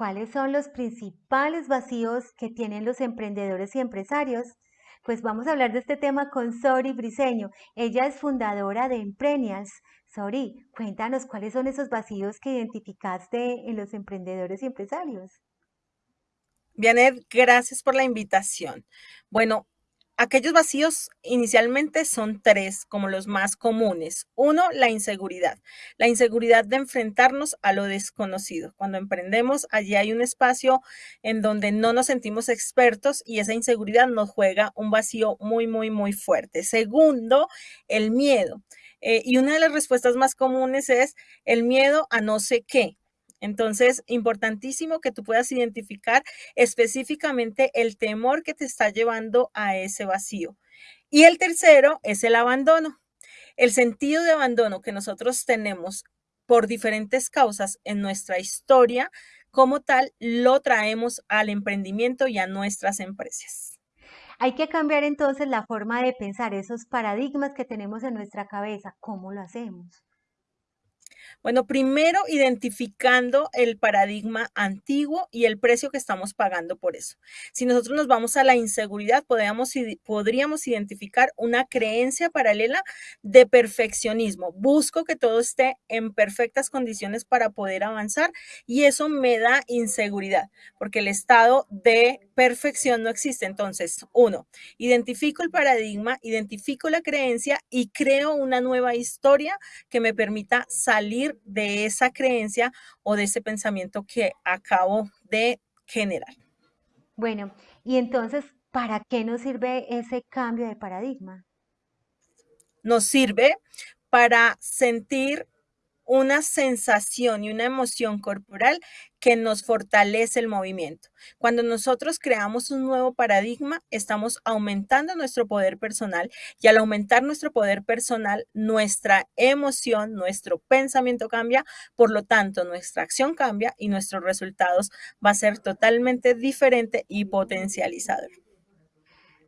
¿cuáles son los principales vacíos que tienen los emprendedores y empresarios? Pues vamos a hablar de este tema con Sori Briseño. Ella es fundadora de Emprenials. Sori, cuéntanos cuáles son esos vacíos que identificaste en los emprendedores y empresarios. Bianet, gracias por la invitación. Bueno, Aquellos vacíos inicialmente son tres, como los más comunes. Uno, la inseguridad. La inseguridad de enfrentarnos a lo desconocido. Cuando emprendemos, allí hay un espacio en donde no nos sentimos expertos y esa inseguridad nos juega un vacío muy, muy, muy fuerte. Segundo, el miedo. Eh, y una de las respuestas más comunes es el miedo a no sé qué. Entonces, importantísimo que tú puedas identificar específicamente el temor que te está llevando a ese vacío. Y el tercero es el abandono. El sentido de abandono que nosotros tenemos por diferentes causas en nuestra historia, como tal, lo traemos al emprendimiento y a nuestras empresas. Hay que cambiar entonces la forma de pensar esos paradigmas que tenemos en nuestra cabeza. ¿Cómo lo hacemos? Bueno, primero identificando el paradigma antiguo y el precio que estamos pagando por eso. Si nosotros nos vamos a la inseguridad, podríamos, podríamos identificar una creencia paralela de perfeccionismo. Busco que todo esté en perfectas condiciones para poder avanzar y eso me da inseguridad, porque el estado de perfección no existe. Entonces, uno, identifico el paradigma, identifico la creencia y creo una nueva historia que me permita salir de esa creencia o de ese pensamiento que acabo de generar. Bueno, y entonces, ¿para qué nos sirve ese cambio de paradigma? Nos sirve para sentir una sensación y una emoción corporal que nos fortalece el movimiento. Cuando nosotros creamos un nuevo paradigma, estamos aumentando nuestro poder personal y al aumentar nuestro poder personal, nuestra emoción, nuestro pensamiento cambia, por lo tanto, nuestra acción cambia y nuestros resultados va a ser totalmente diferente y potencializador.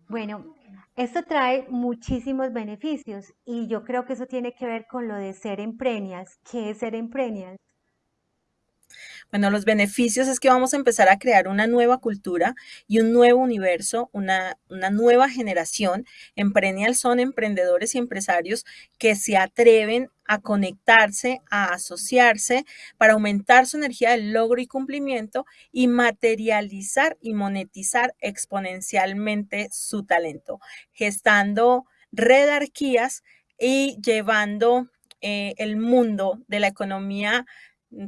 Bueno, esto trae muchísimos beneficios y yo creo que eso tiene que ver con lo de ser emprenias. ¿Qué es ser emprenias? Bueno, los beneficios es que vamos a empezar a crear una nueva cultura y un nuevo universo, una, una nueva generación. Emprenial son emprendedores y empresarios que se atreven a conectarse, a asociarse para aumentar su energía de logro y cumplimiento y materializar y monetizar exponencialmente su talento, gestando redarquías y llevando eh, el mundo de la economía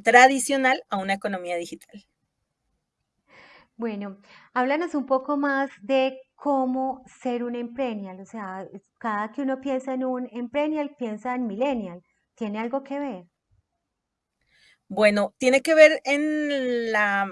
tradicional a una economía digital. Bueno, háblanos un poco más de cómo ser un emprenial, o sea, cada que uno piensa en un emprenial, piensa en millennial, ¿tiene algo que ver? Bueno, tiene que ver en la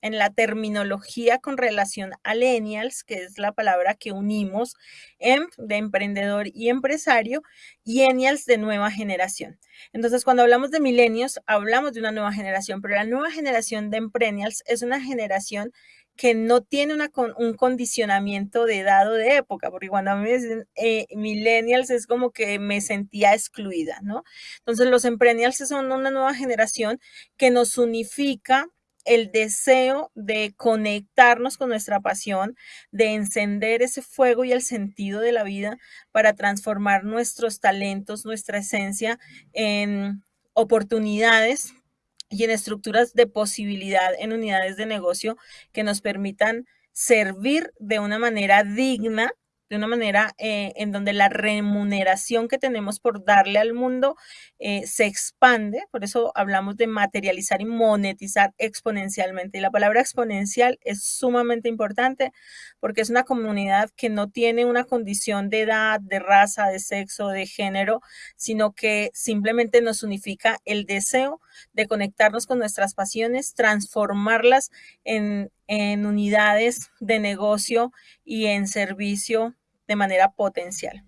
en la terminología con relación a millennials, que es la palabra que unimos, em de emprendedor y empresario, y enials de nueva generación. Entonces, cuando hablamos de milenios, hablamos de una nueva generación, pero la nueva generación de emprenials es una generación que no tiene un condicionamiento de edad o de época, porque cuando a mí me dicen eh, millennials es como que me sentía excluida, ¿no? Entonces los emprenials son una nueva generación que nos unifica el deseo de conectarnos con nuestra pasión, de encender ese fuego y el sentido de la vida para transformar nuestros talentos, nuestra esencia en oportunidades y en estructuras de posibilidad en unidades de negocio que nos permitan servir de una manera digna de una manera eh, en donde la remuneración que tenemos por darle al mundo eh, se expande, por eso hablamos de materializar y monetizar exponencialmente. Y la palabra exponencial es sumamente importante porque es una comunidad que no tiene una condición de edad, de raza, de sexo, de género, sino que simplemente nos unifica el deseo de conectarnos con nuestras pasiones, transformarlas en, en unidades de negocio y en servicio de manera potencial.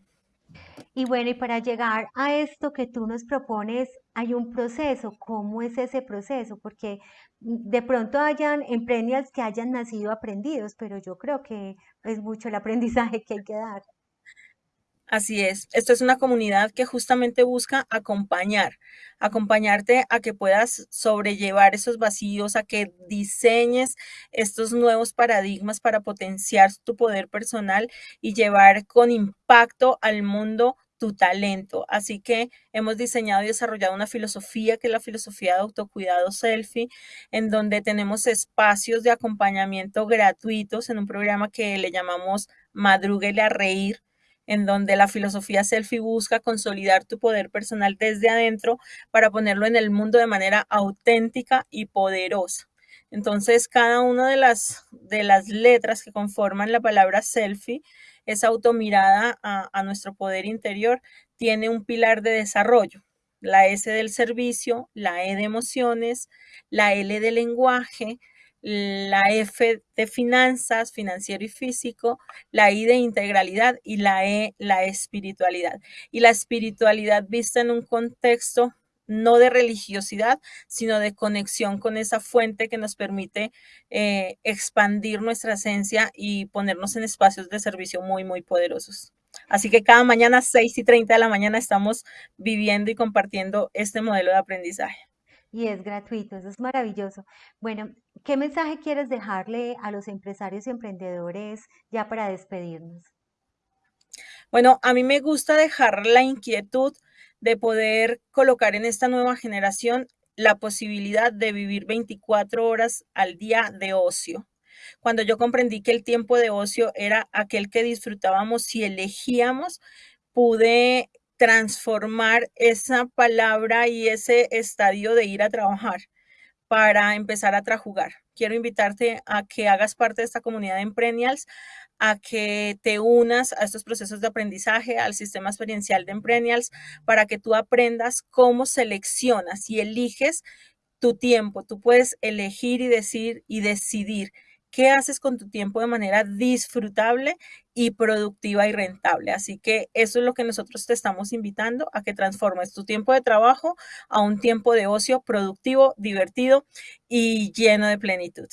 Y bueno, y para llegar a esto que tú nos propones, hay un proceso. ¿Cómo es ese proceso? Porque de pronto hayan emprendedores que hayan nacido aprendidos, pero yo creo que es mucho el aprendizaje que hay que dar. Así es, esto es una comunidad que justamente busca acompañar, acompañarte a que puedas sobrellevar esos vacíos, a que diseñes estos nuevos paradigmas para potenciar tu poder personal y llevar con impacto al mundo tu talento. Así que hemos diseñado y desarrollado una filosofía que es la filosofía de autocuidado selfie, en donde tenemos espacios de acompañamiento gratuitos en un programa que le llamamos Madrúguele a Reír, en donde la filosofía selfie busca consolidar tu poder personal desde adentro para ponerlo en el mundo de manera auténtica y poderosa. Entonces, cada una de las, de las letras que conforman la palabra selfie, esa automirada a, a nuestro poder interior, tiene un pilar de desarrollo. La S del servicio, la E de emociones, la L de lenguaje, la F de finanzas, financiero y físico, la I de integralidad y la E, la espiritualidad. Y la espiritualidad vista en un contexto no de religiosidad, sino de conexión con esa fuente que nos permite eh, expandir nuestra esencia y ponernos en espacios de servicio muy, muy poderosos. Así que cada mañana, 6 y 30 de la mañana, estamos viviendo y compartiendo este modelo de aprendizaje y es gratuito, eso es maravilloso. Bueno, ¿qué mensaje quieres dejarle a los empresarios y emprendedores ya para despedirnos? Bueno, a mí me gusta dejar la inquietud de poder colocar en esta nueva generación la posibilidad de vivir 24 horas al día de ocio. Cuando yo comprendí que el tiempo de ocio era aquel que disfrutábamos si elegíamos, pude transformar esa palabra y ese estadio de ir a trabajar para empezar a trajugar. Quiero invitarte a que hagas parte de esta comunidad de Emprenials, a que te unas a estos procesos de aprendizaje, al sistema experiencial de Emprenials, para que tú aprendas cómo seleccionas y eliges tu tiempo. Tú puedes elegir y decir y decidir qué haces con tu tiempo de manera disfrutable y productiva y rentable. Así que eso es lo que nosotros te estamos invitando a que transformes tu tiempo de trabajo a un tiempo de ocio productivo, divertido y lleno de plenitud.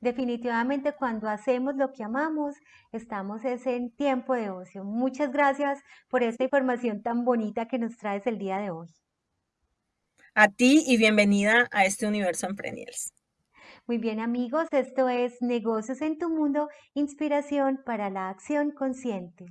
Definitivamente cuando hacemos lo que amamos, estamos en tiempo de ocio. Muchas gracias por esta información tan bonita que nos traes el día de hoy. A ti y bienvenida a este universo Emprenials. Muy bien amigos, esto es Negocios en tu Mundo, inspiración para la acción consciente.